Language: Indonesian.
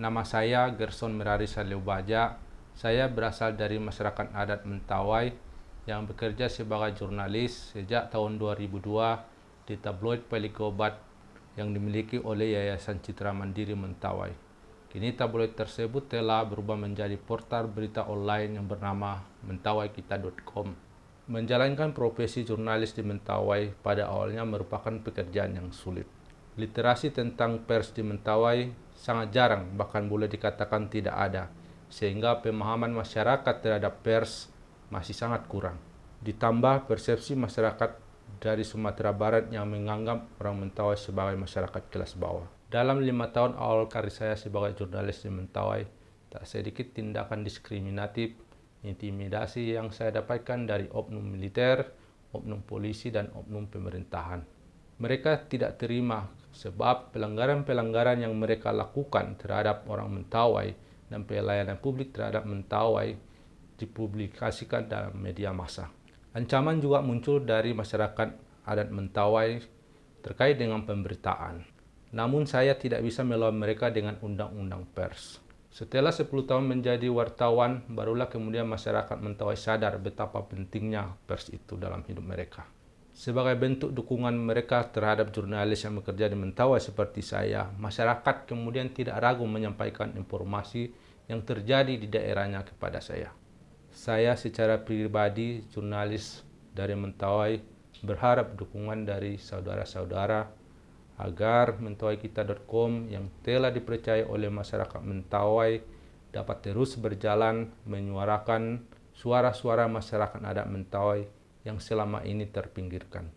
Nama saya Gerson Merari Saleubaja. Saya berasal dari masyarakat adat Mentawai yang bekerja sebagai jurnalis sejak tahun 2002 di tabloid Pelikobat yang dimiliki oleh Yayasan Citra Mandiri Mentawai. Kini tabloid tersebut telah berubah menjadi portal berita online yang bernama mentawaikita.com. Menjalankan profesi jurnalis di Mentawai pada awalnya merupakan pekerjaan yang sulit. Literasi tentang pers di Mentawai sangat jarang, bahkan boleh dikatakan tidak ada, sehingga pemahaman masyarakat terhadap pers masih sangat kurang. Ditambah persepsi masyarakat dari Sumatera Barat yang menganggap orang Mentawai sebagai masyarakat kelas bawah. Dalam lima tahun awal karir saya sebagai jurnalis di Mentawai, tak sedikit tindakan diskriminatif intimidasi yang saya dapatkan dari oknum militer, oknum polisi, dan oknum pemerintahan. Mereka tidak terima sebab pelanggaran-pelanggaran yang mereka lakukan terhadap orang Mentawai dan pelayanan publik terhadap Mentawai dipublikasikan dalam media massa. Ancaman juga muncul dari masyarakat adat Mentawai terkait dengan pemberitaan. Namun saya tidak bisa melawan mereka dengan undang-undang pers. Setelah 10 tahun menjadi wartawan, barulah kemudian masyarakat Mentawai sadar betapa pentingnya pers itu dalam hidup mereka. Sebagai bentuk dukungan mereka terhadap jurnalis yang bekerja di Mentawai seperti saya, masyarakat kemudian tidak ragu menyampaikan informasi yang terjadi di daerahnya kepada saya. Saya secara pribadi, jurnalis dari Mentawai, berharap dukungan dari saudara-saudara agar mentawaikita.com yang telah dipercaya oleh masyarakat Mentawai dapat terus berjalan menyuarakan suara-suara masyarakat adat Mentawai yang selama ini terpinggirkan.